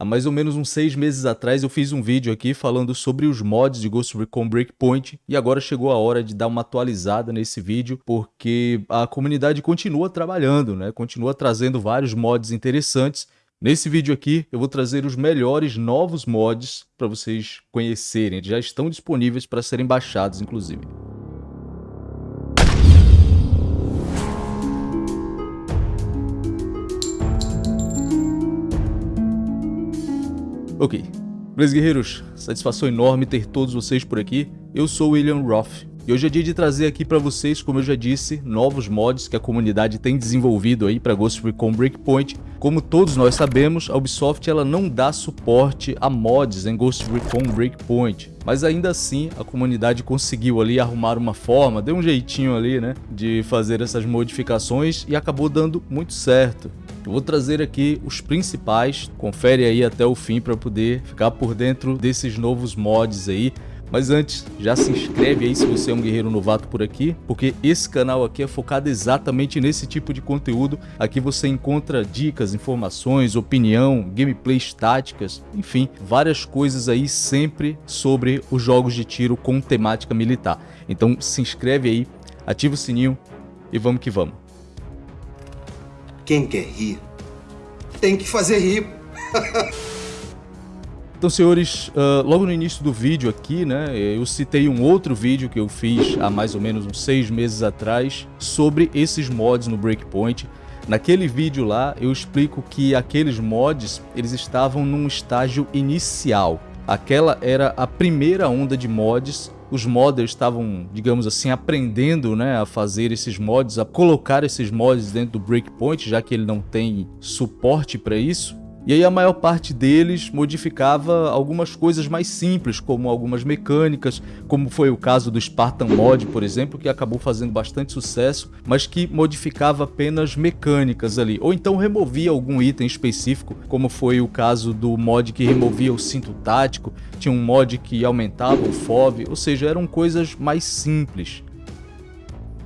Há mais ou menos uns seis meses atrás eu fiz um vídeo aqui falando sobre os mods de Ghost Recon Breakpoint e agora chegou a hora de dar uma atualizada nesse vídeo porque a comunidade continua trabalhando, né? continua trazendo vários mods interessantes. Nesse vídeo aqui eu vou trazer os melhores novos mods para vocês conhecerem, já estão disponíveis para serem baixados inclusive. Ok. Beleza, guerreiros? Satisfação enorme ter todos vocês por aqui. Eu sou William Roth. E hoje é dia de trazer aqui para vocês, como eu já disse, novos mods que a comunidade tem desenvolvido aí para Ghost Recon Breakpoint. Como todos nós sabemos, a Ubisoft ela não dá suporte a mods em Ghost Recon Breakpoint. Mas ainda assim, a comunidade conseguiu ali arrumar uma forma, deu um jeitinho ali, né, de fazer essas modificações e acabou dando muito certo. Eu vou trazer aqui os principais, confere aí até o fim para poder ficar por dentro desses novos mods aí. Mas antes, já se inscreve aí se você é um guerreiro novato por aqui, porque esse canal aqui é focado exatamente nesse tipo de conteúdo. Aqui você encontra dicas, informações, opinião, gameplays táticas, enfim, várias coisas aí sempre sobre os jogos de tiro com temática militar. Então se inscreve aí, ativa o sininho e vamos que vamos. Quem quer rir, tem que fazer rir. Então, senhores, uh, logo no início do vídeo aqui, né, eu citei um outro vídeo que eu fiz há mais ou menos uns seis meses atrás sobre esses mods no Breakpoint. Naquele vídeo lá, eu explico que aqueles mods, eles estavam num estágio inicial. Aquela era a primeira onda de mods os modders estavam, digamos assim, aprendendo né, a fazer esses mods, a colocar esses mods dentro do Breakpoint, já que ele não tem suporte para isso. E aí a maior parte deles modificava algumas coisas mais simples, como algumas mecânicas, como foi o caso do Spartan Mod, por exemplo, que acabou fazendo bastante sucesso, mas que modificava apenas mecânicas ali, ou então removia algum item específico, como foi o caso do mod que removia o cinto tático, tinha um mod que aumentava o FOV, ou seja, eram coisas mais simples.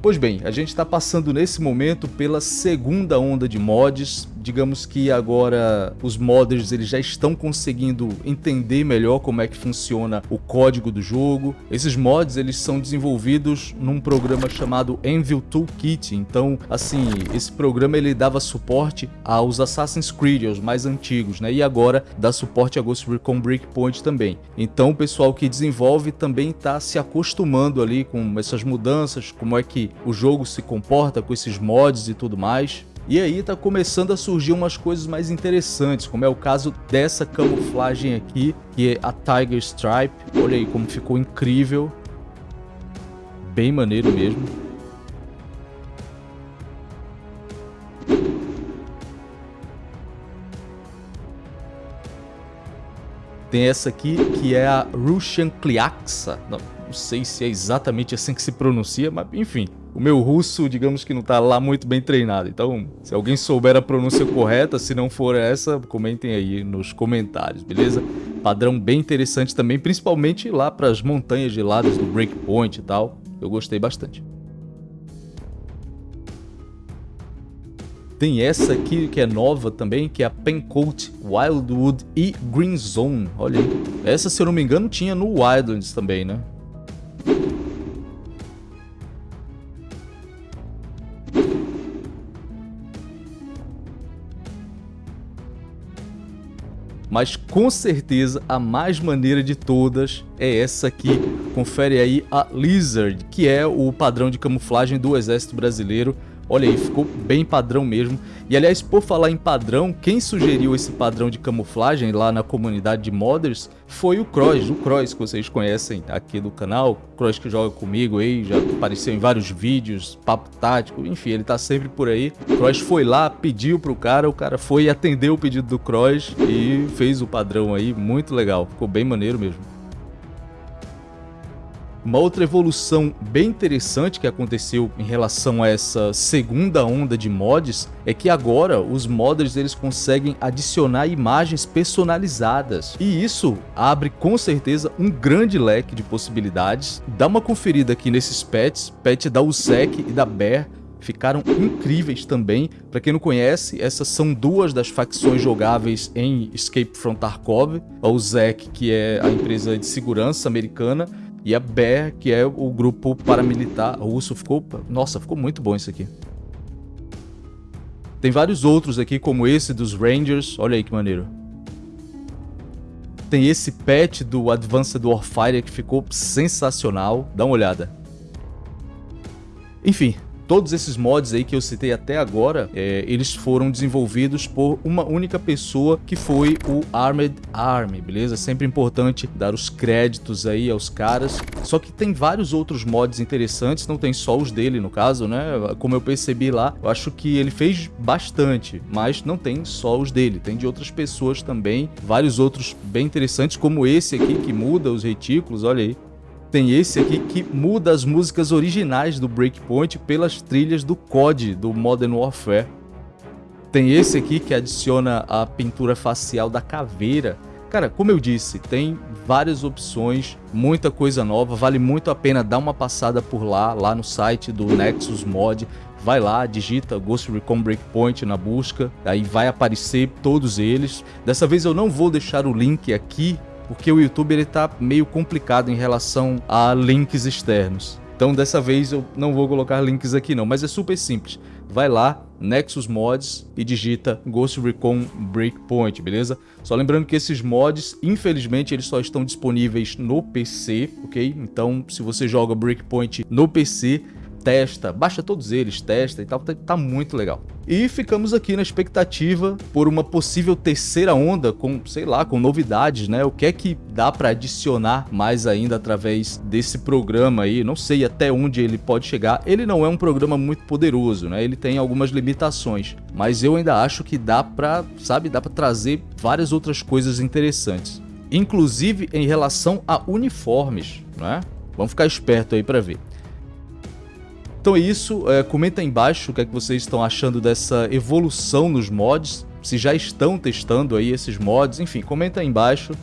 Pois bem, a gente está passando nesse momento pela segunda onda de mods, digamos que agora os modders eles já estão conseguindo entender melhor como é que funciona o código do jogo. Esses mods eles são desenvolvidos num programa chamado Anvil Toolkit, então assim, esse programa ele dava suporte aos Assassin's Creed, aos mais antigos, né? E agora dá suporte a Ghost Recon Breakpoint também. Então o pessoal que desenvolve também está se acostumando ali com essas mudanças, como é que o jogo se comporta com esses mods e tudo mais. E aí tá começando a surgir umas coisas mais interessantes, como é o caso dessa camuflagem aqui, que é a Tiger Stripe. Olha aí como ficou incrível. Bem maneiro mesmo. Tem essa aqui que é a Russian Kliaksa. Não, não sei se é exatamente assim que se pronuncia, mas enfim, o meu russo, digamos que não tá lá muito bem treinado. Então, se alguém souber a pronúncia correta, se não for essa, comentem aí nos comentários, beleza? Padrão bem interessante também, principalmente lá para as montanhas geladas do Breakpoint e tal. Eu gostei bastante. Tem essa aqui que é nova também, que é a Pencoat Wildwood e Green Zone. Olha aí. Essa, se eu não me engano, tinha no Wildlands também, né? mas com certeza a mais maneira de todas é essa aqui. Confere aí a Lizard, que é o padrão de camuflagem do exército brasileiro. Olha aí, ficou bem padrão mesmo. E aliás, por falar em padrão, quem sugeriu esse padrão de camuflagem lá na comunidade de modders foi o Cross, o Cross que vocês conhecem aqui do canal. Cross que joga comigo aí, já apareceu em vários vídeos, papo tático, enfim, ele tá sempre por aí. Cross foi lá, pediu pro cara, o cara foi atendeu o pedido do Cross e fez o padrão aí, muito legal, ficou bem maneiro mesmo. Uma outra evolução bem interessante que aconteceu em relação a essa segunda onda de mods é que agora os modders eles conseguem adicionar imagens personalizadas e isso abre com certeza um grande leque de possibilidades. Dá uma conferida aqui nesses pets, pet da USEC e da Bear, ficaram incríveis também. Para quem não conhece, essas são duas das facções jogáveis em Escape from Tarkov. O ZEC, que é a empresa de segurança americana, e a BER, que é o grupo paramilitar russo. Ficou, nossa, ficou muito bom isso aqui. Tem vários outros aqui, como esse dos Rangers. Olha aí que maneiro. Tem esse patch do Advanced Warfare que ficou sensacional. Dá uma olhada. Enfim, Todos esses mods aí que eu citei até agora, é, eles foram desenvolvidos por uma única pessoa que foi o Armed Army, beleza? Sempre importante dar os créditos aí aos caras. Só que tem vários outros mods interessantes, não tem só os dele no caso, né? Como eu percebi lá, eu acho que ele fez bastante, mas não tem só os dele, tem de outras pessoas também, vários outros bem interessantes, como esse aqui que muda os retículos, olha aí tem esse aqui que muda as músicas originais do Breakpoint pelas trilhas do COD, do Modern Warfare. Tem esse aqui que adiciona a pintura facial da caveira. Cara, como eu disse, tem várias opções, muita coisa nova, vale muito a pena dar uma passada por lá, lá no site do Nexus Mod. Vai lá, digita Ghost Recon Breakpoint na busca, aí vai aparecer todos eles. Dessa vez eu não vou deixar o link aqui porque o YouTube ele tá meio complicado em relação a links externos. Então dessa vez eu não vou colocar links aqui não, mas é super simples. Vai lá, Nexus Mods e digita Ghost Recon Breakpoint, beleza? Só lembrando que esses mods, infelizmente, eles só estão disponíveis no PC, ok? Então, se você joga Breakpoint no PC, testa, baixa todos eles, testa e tal, tá, tá, muito legal. E ficamos aqui na expectativa por uma possível terceira onda com, sei lá, com novidades, né? O que é que dá para adicionar mais ainda através desse programa aí? Não sei até onde ele pode chegar. Ele não é um programa muito poderoso, né? Ele tem algumas limitações, mas eu ainda acho que dá para, sabe, dá para trazer várias outras coisas interessantes. Inclusive em relação a uniformes, né? Vamos ficar esperto aí para ver. Então é isso, é, comenta aí embaixo o que, é que vocês estão achando dessa evolução nos mods, se já estão testando aí esses mods, enfim, comenta aí embaixo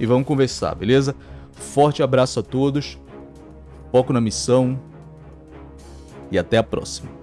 e vamos conversar, beleza? Forte abraço a todos, foco na missão e até a próxima.